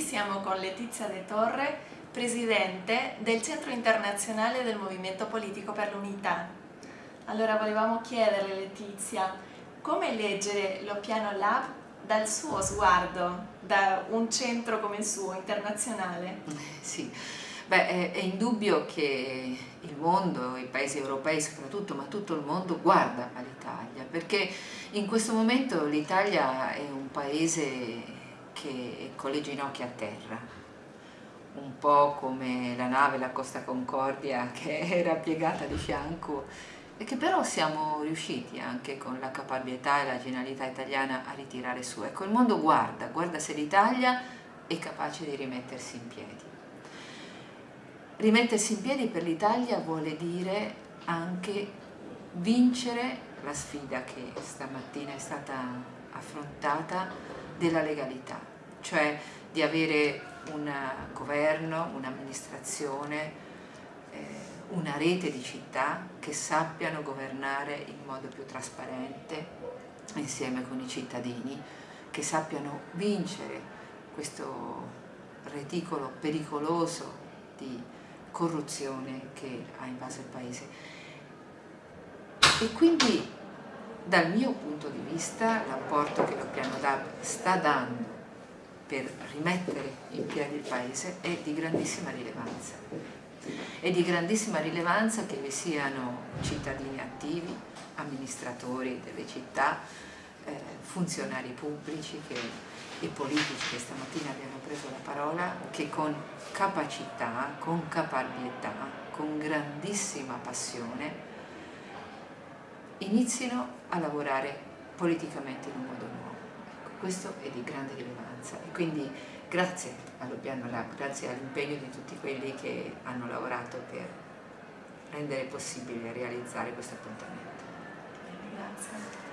siamo con Letizia De Torre, presidente del Centro Internazionale del Movimento Politico per l'Unità. Allora volevamo chiederle Letizia, come leggere lo Piano Lab dal suo sguardo, da un centro come il suo, internazionale? Sì, Beh, è indubbio che il mondo, i paesi europei soprattutto, ma tutto il mondo guarda all'Italia, perché in questo momento l'Italia è un paese che con le ginocchia a terra, un po' come la nave, la Costa Concordia, che era piegata di fianco e che però siamo riusciti anche con la caparbietà e la genialità italiana a ritirare su. Ecco, il mondo guarda, guarda se l'Italia è capace di rimettersi in piedi. Rimettersi in piedi per l'Italia vuole dire anche vincere la sfida che stamattina è stata affrontata della legalità, cioè di avere un governo, un'amministrazione, eh, una rete di città che sappiano governare in modo più trasparente insieme con i cittadini, che sappiano vincere questo reticolo pericoloso di corruzione che ha invaso il Paese. E quindi dal mio punto di vista l'apporto che lo piano DAB sta dando per rimettere in piedi il Paese è di grandissima rilevanza. È di grandissima rilevanza che vi siano cittadini attivi, amministratori delle città, eh, funzionari pubblici che, e politici che stamattina abbiano preso la parola, che con capacità, con caparbietà, con grandissima passione inizino a lavorare politicamente in un modo nuovo. Ecco, questo è di grande rilevanza e quindi grazie allo Piano Lab, grazie all'impegno di tutti quelli che hanno lavorato per rendere possibile realizzare questo appuntamento. Grazie.